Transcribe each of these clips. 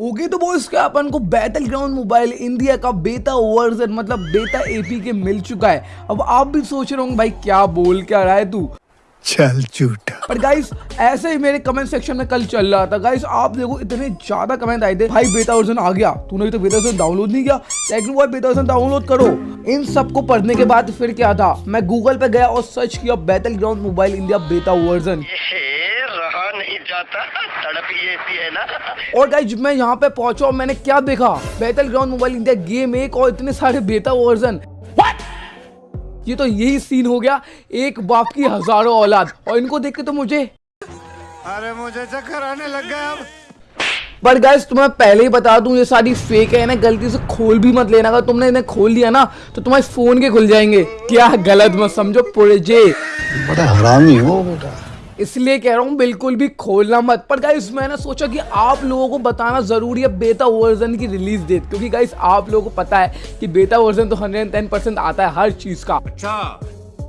Okay तो वो इसका अपन को बैटल ग्राउंड मोबाइल इंडिया का बेटा वर्जन मतलब बेटा एपी के मिल चुका है। अब आप भी सोच रहे होंगे भाई क्या बोल क्या रहा है तू? चल झूठा। पर गाइस ऐसे ही मेरे कमेंट सेक्शन में कल चल रहा था। गाइस आप देखो इतने ज़्यादा कमेंट आए थे। भाई बेटा वर्जन आ गया। तूने तो बेटा वर्जन डाउनलोड नहीं किया। लेकिन वो बेटा वर्जन डाउनलोड करो। इन सबको पढ़ने के बाद फिर क्या था? मैं गूगल पे गया और सर्च किया battle ground mobile India beta version जाता तड़प ही ऐसी है ना। और गाइस जब मैं यहाँ पे पहुँचा और मैंने क्या देखा? Battle ground mobile India game एक और इतने सारे बेटा वर्जन ये तो यही सीन हो गया एक बाप की हज़ारों औलाद। और इनको देख के तो मुझे अरे मुझे चक्कर आने लग गया अब। बट गाइस तुम्हें पहले ही बता दूँ ये सारी फेक है ना गलती से खोल भी मत लेना। अगर तुमने इन्हें खोल लिया ना तो तुम्हारे फ़ोन के खुल जाएँगे। क्या गलत मत समझो पुरजे बड़ा हरामी हो बेटा। इसलिए कह रहा हूँ, बिल्कुल भी खोलना मत। पर गाइस मैंने सोचा कि आप लोगों को बताना ज़रूरी है बेटा वर्जन की रिलीज़ डेट क्योंकि गाइस आप लोगों को पता है कि बेटा वर्जन तो 110 परसेंट आता है हर चीज़ का। अच्छा।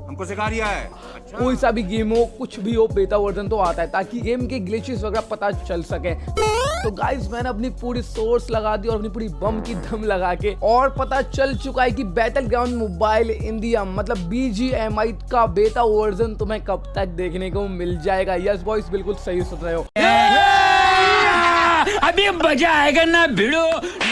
हमको सिखा रिया है। अच्छा। कोई सा भी गेम हो कुछ भी हो बेटा वर्जन तो आता है ताकि गेम के ग्लिचेस वगैरह पता चल सके। तो गाइस मैंने अपनी पूरी सोर्स लगा दी और अपनी पूरी बम की दम लगा के और पता चल चुका है कि बैटल ग्राउंड मोबाइल इंडिया मतलब बीजीएमआई का बेटा वर्जन तुम्हें कब तक देखने को मिल जाएगा? यस बॉयस बिल्कुल सही सुन रहे हो। अभी मज़ा आएगा ना भिड़ो।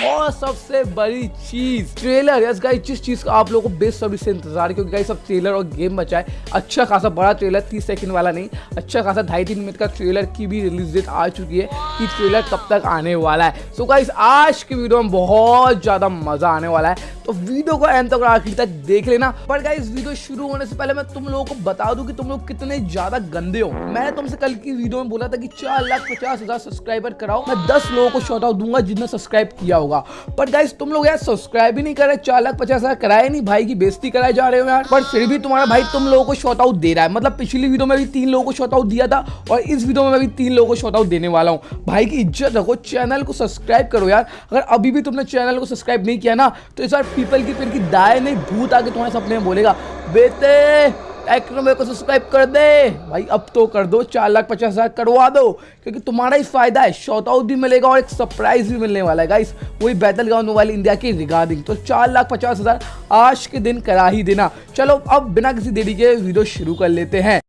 और सबसे बड़ी चीज़ ट्रेलर यस गाइस जिस चीज़ का आप लोगों को बेसब्री से इंतज़ार क्योंकि गाइस अब ट्रेलर और गेम बचा है। अच्छा खासा बड़ा ट्रेलर तीस सेकंड वाला नहीं अच्छा खासा ढाई तीन मिनट का ट्रेलर की भी रिलीज़ डेट आ चुकी है कि ट्रेलर कब तक आने वाला है। सो गाइस आज की वीडियो में बहुत ज़्यादा मज़ा आने वाला है। तो वीडियो को एंड तक आखिर तक देख लेना। पर गाइस वीडियो शुरू होने से पहले मैं तुम लोगों को बता दूँ कि तुम लोग कितने ज़्यादा गंदे हो। मैंने तुमसे कल की वीडियो में बोला था कि चार लाख पचास हज़ार सब्सक्राइबर कराओ। मैं दस लोगों को शॉर्ट आउट दूँगा जिसने सब्सक्राइब किया होगा। पर गाइस तुम लोग यार सब्सक्राइब ही नहीं कर रहे, चार लाख पचास हज़ार कराए नहीं, भाई की बेइज्जती कराए जा रहे हो यार। पर फिर भी तुम्हारा भाई तुम लोगों को शॉर्ट आउट दे रहा है। मतलब पिछली वीडियो में भी तीन लोगों को शॉर्ट आउट दिया था और इस वीडियो में भी तीन लोगों को शॉर्ट आउट देने वाला हूँ। भाई की इज़्ज़त रखो चैनल को सब्सक्राइब करो यार। अगर अभी भी तुमने चैनल को सब्सक्राइब नहीं किया ना तो इस बार पीपल की पेड़ की दाए नहीं, भूत आके तुम्हारे सपने में बोलेगा, बेटे मेरे को सब्सक्राइब कर दे। भाई, अब तो कर दो, चार लाख पचास हज़ार करवा दो, क्योंकि तुम्हारा ही फ़ायदा है शॉर्ट आउट भी मिलेगा और एक सरप्राइज़ भी मिलने वाला है। गाइस वही बैटल ग्राउंड मोबाइल इंडिया की रिगार्डिंग तो चार लाख पचास हज़ार आज के दिन करा ही देना। चलो, अब बिना किसी देरी के वीडियो शुरू कर लेते हैं।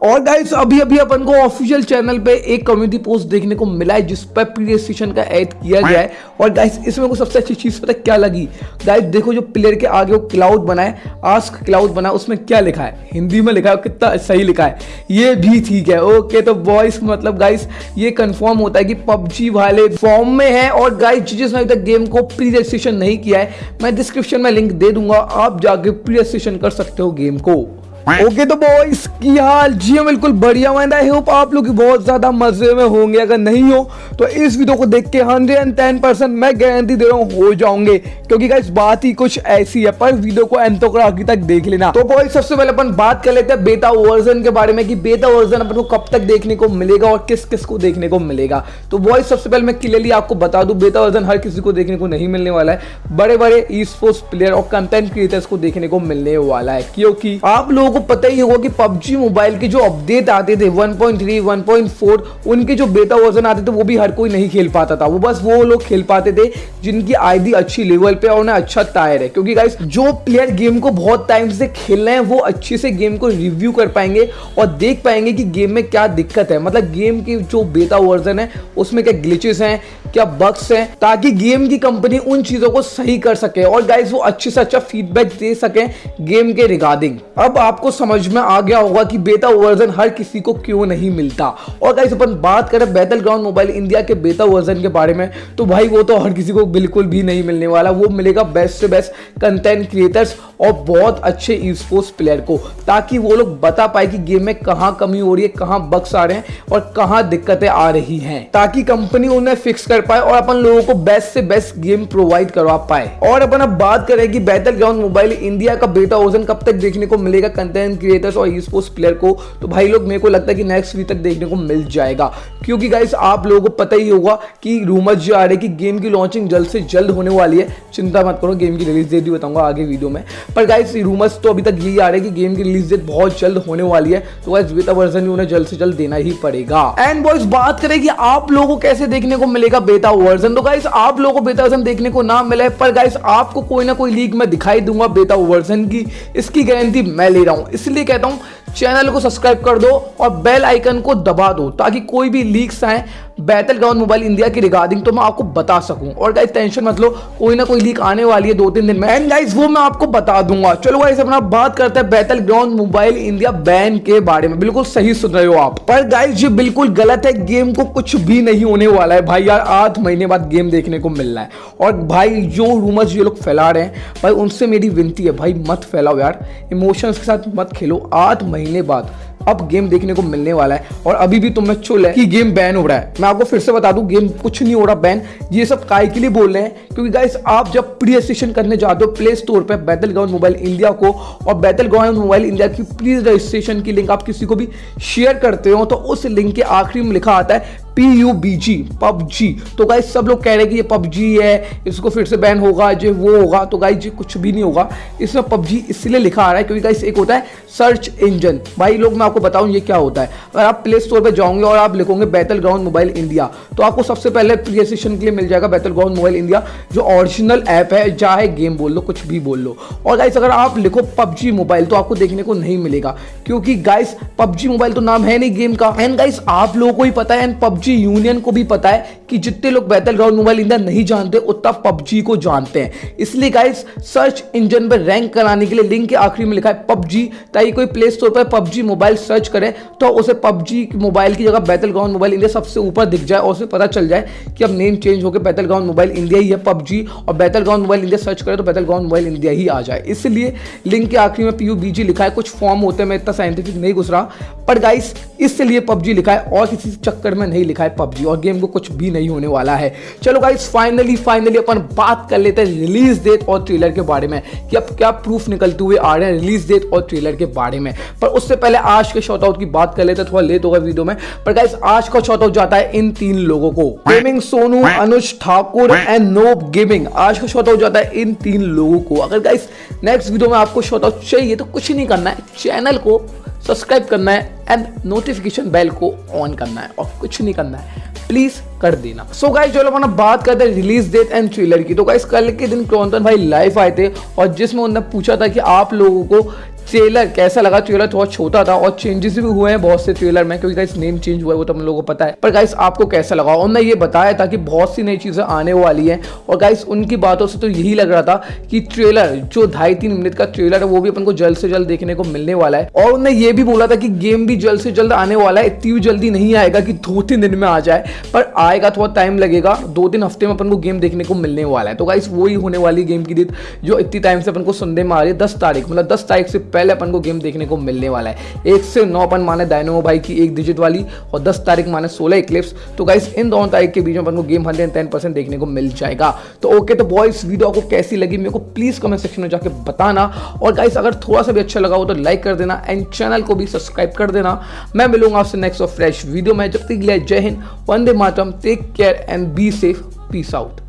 और गाइस अभी अभी अपन को ऑफिशियल चैनल पे एक कम्युनिटी पोस्ट देखने को मिला है, जिस पर प्ले स्टेशन का ऐड किया गया है। और गाइस इसमें को सबसे अच्छी चीज़ पता क्या लगी? गाइस देखो जो प्लेयर के आगे वो क्लाउड बनाए आस्क क्लाउड बना, उसमें क्या लिखा है? हिंदी में लिखा है कितना सही लिखा है। ये भी ठीक है ओके तो बॉयस मतलब गाइस ये कन्फर्म होता है कि पबजी वाले फॉर्म में है। और गाइस जिसने अभी तक गेम को प्री रजिस्ट्रेशन नहीं किया है, मैं डिस्क्रिप्शन में लिंक दे दूँगा, आप जाके प्री रजिस्ट्रेशन कर सकते हो गेम को। ओके तो बॉयस की हाल? जी हाँ, बिल्कुल बढ़िया मैंने आई होप आप लोग बहुत ज़्यादा मज़े में होंगे अगर नहीं हो तो इस वीडियो को देख के हंड्रेड एंड टेन परसेंट मैं गारंटी दे रहा हूँ हो जाओगे। क्योंकि गाइस बात ही कुछ ऐसी है पर वीडियो को तक आखिर तक देख लेना। तो बॉयस सबसे पहले अपन बात कर लेते हैं बेटा वर्जन के बारे में कि बेटा वर्जन अपन को कब तक देखने को मिलेगा और किस किस को देखने को मिलेगा। तो बॉयस सबसे पहले मैं क्लियरली आपको बता दूँ बेटा वर्जन हर किसी को देखने को नहीं मिलने वाला है। बड़े बड़े ई स्पोर्ट्स प्लेयर और कंटेंट क्रिएटर्स को देखने को मिलने वाला है क्योंकि आप लोगों को पता ही होगा कि पबजी मोबाइल के जो अपडेट आते थे 1.3 1.4 उनके जो बेटा वर्जन आते थे, वो भी हर कोई नहीं खेल पाता था। वो बस वो लोग खेल पाते थे जिनकी आईडी अच्छी लेवल पे और उन्हें अच्छा टायर है। क्योंकि गाइस जो प्लेयर गेम को बहुत टाइम से खेल रहे हैं, वो अच्छे से गेम को रिव्यू कर पाएँगे और देख पाएँगे कि गेम में क्या दिक्कत है। मतलब गेम की जो बेटा वर्जन है, उसमें क्या ग्लिचेस हैं क्या बग्स हैं, ताकि गेम की कंपनी उन चीज़ों को सही कर सके और गाइस वो अच्छे से अच्छा फीडबैक दे सके गेम के रिगार्डिंग अब आपको समझ में आ गया होगा कि बेटा वर्जन हर किसी को क्यों नहीं मिलता। और गाइस अपन बात करें बैटल ग्राउंड मोबाइल इंडिया के बेटा वर्जन के बारे में तो भाई वो तो हर किसी को बिल्कुल भी नहीं मिलने वाला। वो मिलेगा बेस्ट से बेस्ट कंटेंट क्रिएटर्स और बहुत अच्छे स्पोर्ट्स प्लेयर को, ताकि वो लोग बता पाए कि गेम में कहाँ कमी हो रही है, कहाँ बक्स आ रहे हैं और कहाँ दिक्कतें आ रही हैं, ताकि कंपनी उन्हें फिक्स कर पाए और अपन लोगों को बेस्ट से बेस्ट गेम प्रोवाइड करवा पाए। और अपन अब बात करें कि बैटल ग्राउंड मोबाइल इंडिया का बेटा वर्जन कब तक देखने को मिलेगा कंटेंट क्रिएटर्स और स्पोर्ट्स प्लेयर को। तो भाई लोग, मेरे को लगता है कि नेक्स्ट वीक तक देखने को मिल जाएगा। क्योंकि गाइस आप लोगों को पता ही होगा कि रूमर्स जो आ रहे कि गेम की लॉन्चिंग जल्द से जल्द होने वाली है। चिंता मत करो गेम की रिलीज़ डेट भी बताऊँगा आगे वीडियो में। पर गाइस रूमर्स तो अभी तक यही आ रहे कि गेम की रिलीज़ डेट बहुत जल्द होने वाली है। तो गाइस बेटा वर्जन भी उन्हें जल्द से जल्द देना ही पड़ेगा। एंड बॉयज़ बात करें कि आप लोगों को कैसे देखने को मिलेगा बेटा वर्जन। तो गाइस आप लोगों को बेटा वर्जन देखने को ना मिला है, पर गाइस आपको कोई ना कोई लीक में दिखाई दूँगा बेटा वर्जन की। इसकी गारंटी मैं ले रहा हूँ। इसलिए कहता हूँ चैनल को सब्सक्राइब कर दो और बेल आइकन को दबा दो, ताकि कोई भी लीक्स आए बैटल ग्राउंड मोबाइल इंडिया की रिगार्डिंग तो मैं आपको बता सकूँ। और गाइस टेंशन मत लो, कोई ना कोई लीक आने वाली है दो तीन दिन में। एंड गाइस वो मैं आपको बता दूँगा। चलो गाइस अपना बात करते हैं battle ground mobile India ban के बारे में। बिल्कुल सही सुन रहे हो आप। पर गाइस ये बिल्कुल गलत है। गेम को कुछ भी नहीं होने वाला है। भाई यार, आठ महीने बाद गेम देखने को मिल है। और भाई, जो रूमर्स ये लोग फैला रहे हैं, भाई, उनसे मेरी विनती है, भाई, मत फैलाओ यार। इमोशंस के साथ मत खेलो। आठ महीने बाद। अब गेम देखने को मिलने वाला है और अभी भी तुम्हें चुल है कि गेम बैन हो रहा है। मैं आपको फिर से बता दूँ गेम कुछ नहीं हो रहा बैन ये सब काय के लिए बोल रहे हैं, क्योंकि गाइस आप जब प्री रजिस्ट्रेशन करने जाते हो प्ले स्टोर पर बैतल ग्राउंड मोबाइल इंडिया को, और बैतल ग्राउंड मोबाइल इंडिया की प्री रजिस्ट्रेशन की लिंक आप किसी को भी शेयर करते हो तो उस लिंक के आखिरी में लिखा आता है P U B G PUBG तो गाइज़ सब लोग कह रहे हैं कि ये पबजी है, इसको फिर से बैन होगा जो वो होगा। तो गाइज़ ये कुछ भी नहीं होगा। इसमें पबजी इसलिए लिखा आ रहा है क्योंकि गाइज़ एक होता है सर्च इंजन भाई, लोग, मैं आपको बताऊँ, ये क्या होता है? अगर आप प्ले स्टोर पर जाओगे और आप लिखोगे बैटल ग्राउंड मोबाइल इंडिया तो आपको सबसे पहले प्रियसेशन के लिए मिल जाएगा बैटल ग्राउंड मोबाइल इंडिया जो ओरिजिनल ऐप है। चाहे गेम बोल लो, कुछ भी बोल लो। और गाइस अगर आप लिखो पबजी मोबाइल तो आपको देखने को नहीं मिलेगा। क्योंकि गाइस पबजी मोबाइल तो नाम है नहीं गेम का। एंड गाइस आप लोगों को ही पता है एंड पबजी पबजी यूनियन को भी पता है कि जितने लोग बैटल ग्राउंड मोबाइल इंडिया नहीं जानते, उतना पबजी को जानते हैं। इसलिए गाइस सर्च इंजन पर रैंक कराने के लिए लिंक के आखिरी में लिखा है पबजी। ताकि कोई प्ले स्टोर पर पबजी मोबाइल सर्च करे तो उसे पबजी मोबाइल की जगह बैटल ग्राउंड मोबाइल इंडिया सबसे ऊपर दिख जाए और उसे पता चल जाए कि अब नेम चेंज होकर बैटल ग्राउंड मोबाइल इंडिया ही है पबजी। और battle ground mobile India search करे तो बैटल ग्राउंड मोबाइल इंडिया ही आ जाए। इसलिए लिंक के आखिरी में पी लिखा है। कुछ फॉर्म होते हैं, मैं इतना साइंटिफिक नहीं घुस रहा। पर गाइस इसलिए पबजी लिखा है और किसी चक्कर में नहीं लिखा। है पबजी, और गेम को कुछ भी नहीं होने वाला है। चलो गाइस फाइनली फाइनली अपन बात कर लेते हैं रिलीज़ डेट और ट्रेलर के बारे में, कि अब क्या प्रूफ निकलते हुए आ रहे हैं रिलीज़ डेट और ट्रेलर के बारे में। पर उससे पहले आज के शॉर्ट आउट की बात कर लेते हैं, थोड़ा लेट होगा वीडियो में। पर गाइस आज का शॉर्ट आउट जाता है इन तीन लोगों को। Gaming Sonu, Anuj Thakur and noob gaming आज का शॉर्ट आउट जाता है इन तीन लोगों को। अगर गाइस नेक्स्ट वीडियो में आपको शॉर्ट आउट चाहिए तो कुछ नहीं करना है। चैनल को सब्सक्राइब करना है एंड नोटिफिकेशन बेल को ऑन करना है और कुछ नहीं करना है प्लीज़ कर देना। सो गाइस जो लोग अपना बात करते हैं रिलीज़ डेट एंड ट्रेलर की तो गाइस कल के दिन क्रॉन्टन भाई लाइव आए थे और जिसमें उन्होंने पूछा था कि आप लोगों को ट्रेलर कैसा लगा? ट्रेलर थोड़ा छोटा था और चेंजेस भी हुए हैं बहुत से ट्रेलर में, क्योंकि नेम चेंज हुआ है, वो तो हम लोगों को पता है। पर गाइस आपको कैसा लगा? उन्होंने ये बताया था कि बहुत सी नई चीज़ें आने वाली हैं और गाइस उनकी बातों से तो यही लग रहा था कि ट्रेलर जो ढाई तीन मिनट का ट्रेलर है, वो भी अपन को जल्द से जल्द देखने को मिलने वाला है। और उन्होंने ये भी बोला था कि गेम भी जल्द से जल्द आने वाला है, इतनी जल्दी नहीं आएगा कि दो तीन दिन में आ जाए, पर आएगा, थोड़ा टाइम लगेगा, दो तीन हफ़्ते में अपन को गेम देखने को मिलने वाला है। तो गाइस वही होने वाली गेम की डेट, जो इतनी टाइम से अपन को सुनने में आ रही है, दस तारीख मतलब दस तारीख से पहले अपन को गेम देखने को मिलने वाला है। एक से नौ अपन माने डायनोमो भाई की एक डिजिट वाली और दस तारीख माने सोलह इक्लिप्स तो गाइस इन दोनों तारीख के बीच में अपन को गेम हंड्रेड टेन परसेंट देखने को मिल जाएगा। तो ओके तो बॉयस वीडियो आपको कैसी लगी मेरे को प्लीज़ कमेंट सेक्शन में जाकर बताना। और गाइस अगर थोड़ा सा भी अच्छा लगा हो तो लाइक कर देना एंड चैनल को भी सब्सक्राइब कर देना। मैं मिलूँगा आपसे नेक्स्ट और फ्रेश वीडियो में। जब तक जय हिंद, वंदे मातरम take care and be safe peace out